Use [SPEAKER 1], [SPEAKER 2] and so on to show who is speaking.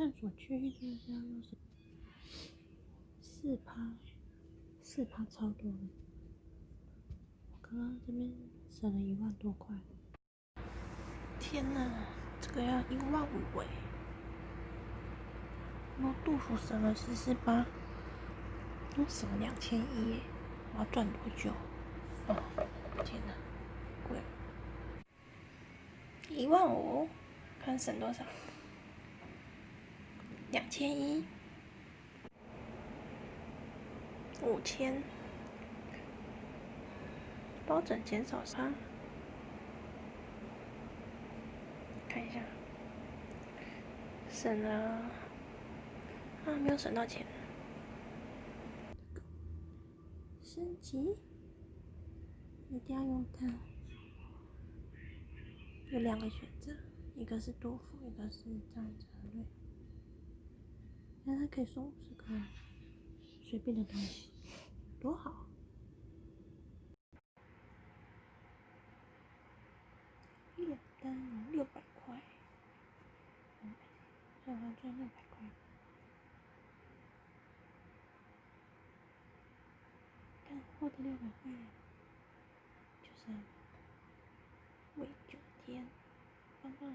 [SPEAKER 1] 探索区域就是要用四趴，四趴超多的。我刚刚这边省了一万多块。天哪，这个要一万五哎！我杜甫省了四四八，我省了两千一！我要赚多久？哦，天哪，贵！一万五，看省多少？两千一，五千，包拯减少三，看一下，省了啊，没有省到钱。升级，一定要用它。有两个选择，一个是杜甫，一个是张哲瑞。那它可以送五十个随便的东西，多好！一单六百块，还还赚六百块。但获得六百块，就是每九天，棒棒。